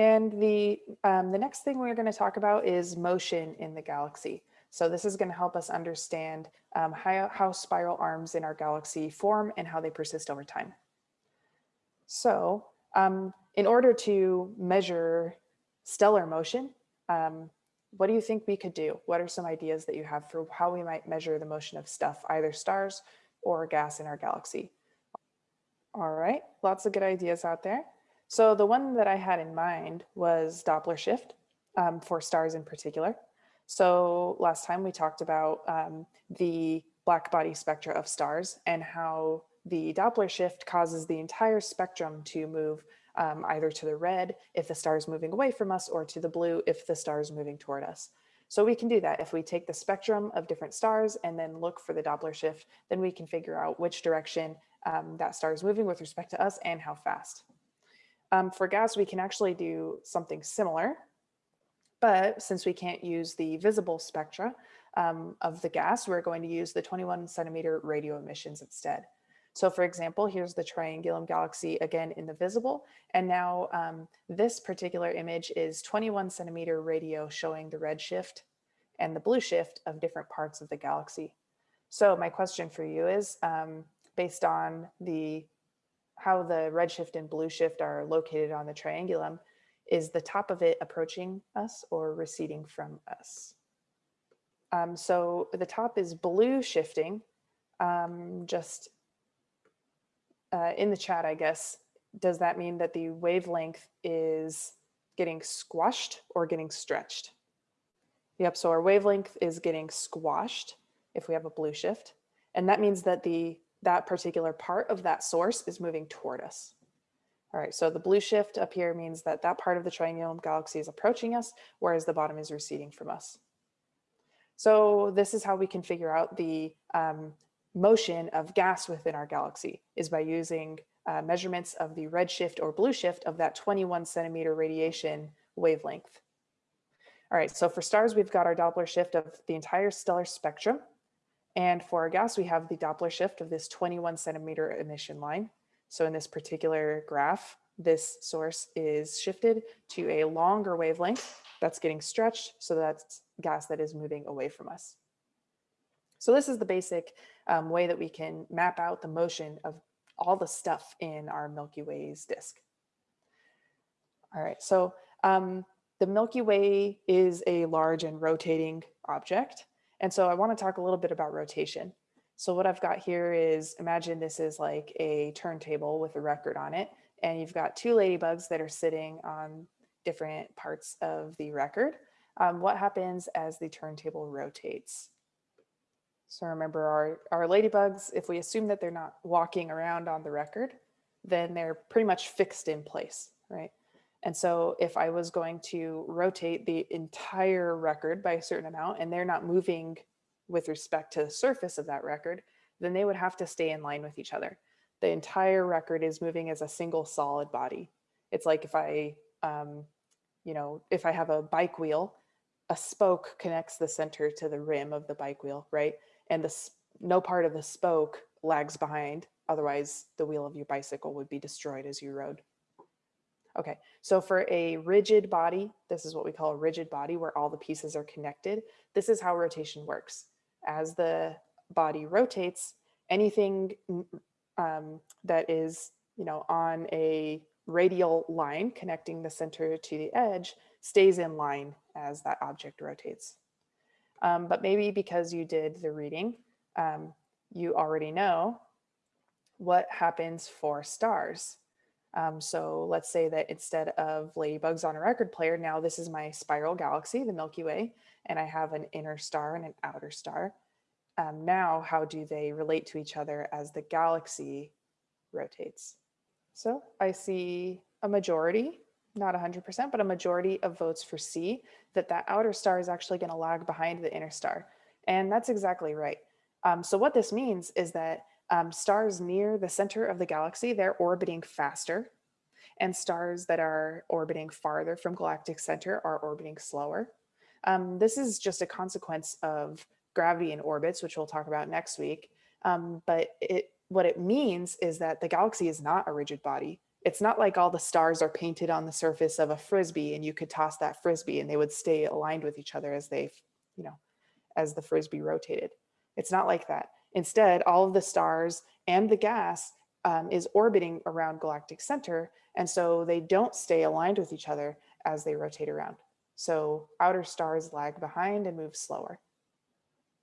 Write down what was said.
And the, um, the next thing we're going to talk about is motion in the galaxy. So this is going to help us understand um, how, how spiral arms in our galaxy form and how they persist over time. So um, in order to measure stellar motion, um, what do you think we could do? What are some ideas that you have for how we might measure the motion of stuff, either stars or gas in our galaxy? All right, lots of good ideas out there. So the one that I had in mind was Doppler shift um, for stars in particular. So last time we talked about um, the black body spectra of stars and how the Doppler shift causes the entire spectrum to move um, either to the red if the star is moving away from us or to the blue if the star is moving toward us. So we can do that. If we take the spectrum of different stars and then look for the Doppler shift, then we can figure out which direction um, that star is moving with respect to us and how fast. Um, for gas, we can actually do something similar, but since we can't use the visible spectra um, of the gas, we're going to use the 21 centimeter radio emissions instead. So for example, here's the Triangulum galaxy again in the visible. And now um, this particular image is 21 centimeter radio showing the red shift and the blue shift of different parts of the galaxy. So my question for you is, um, based on the how the redshift and blue shift are located on the triangulum, is the top of it approaching us or receding from us? Um, so the top is blue shifting, um, just uh, in the chat, I guess, does that mean that the wavelength is getting squashed or getting stretched? Yep, so our wavelength is getting squashed if we have a blue shift. And that means that the that particular part of that source is moving toward us. All right, so the blue shift up here means that that part of the triangulum galaxy is approaching us, whereas the bottom is receding from us. So this is how we can figure out the um, motion of gas within our galaxy is by using uh, measurements of the redshift or blue shift of that 21 centimeter radiation wavelength. All right, so for stars, we've got our Doppler shift of the entire stellar spectrum. And for our gas, we have the Doppler shift of this 21 centimeter emission line. So in this particular graph, this source is shifted to a longer wavelength that's getting stretched. So that's gas that is moving away from us. So this is the basic um, way that we can map out the motion of all the stuff in our Milky Way's disk. All right, so um, the Milky Way is a large and rotating object. And so I wanna talk a little bit about rotation. So what I've got here is, imagine this is like a turntable with a record on it, and you've got two ladybugs that are sitting on different parts of the record. Um, what happens as the turntable rotates? So remember our, our ladybugs, if we assume that they're not walking around on the record, then they're pretty much fixed in place, right? And so if I was going to rotate the entire record by a certain amount and they're not moving with respect to the surface of that record, then they would have to stay in line with each other. The entire record is moving as a single solid body. It's like if I, um, you know, if I have a bike wheel, a spoke connects the center to the rim of the bike wheel, right? and the no part of the spoke lags behind. Otherwise, the wheel of your bicycle would be destroyed as you rode. Okay, so for a rigid body, this is what we call a rigid body where all the pieces are connected. This is how rotation works. As the body rotates, anything um, that is you know, on a radial line connecting the center to the edge stays in line as that object rotates. Um, but maybe because you did the reading, um, you already know what happens for stars. Um, so let's say that instead of ladybugs on a record player, now this is my spiral galaxy, the Milky Way, and I have an inner star and an outer star. Um, now, how do they relate to each other as the galaxy rotates? So I see a majority not 100%, but a majority of votes for C, that that outer star is actually going to lag behind the inner star. And that's exactly right. Um, so what this means is that um, stars near the center of the galaxy, they're orbiting faster and stars that are orbiting farther from galactic center are orbiting slower. Um, this is just a consequence of gravity in orbits, which we'll talk about next week. Um, but it, what it means is that the galaxy is not a rigid body. It's not like all the stars are painted on the surface of a frisbee and you could toss that frisbee and they would stay aligned with each other as they, you know, as the frisbee rotated. It's not like that. Instead, all of the stars and the gas um, is orbiting around galactic center. And so they don't stay aligned with each other as they rotate around. So outer stars lag behind and move slower.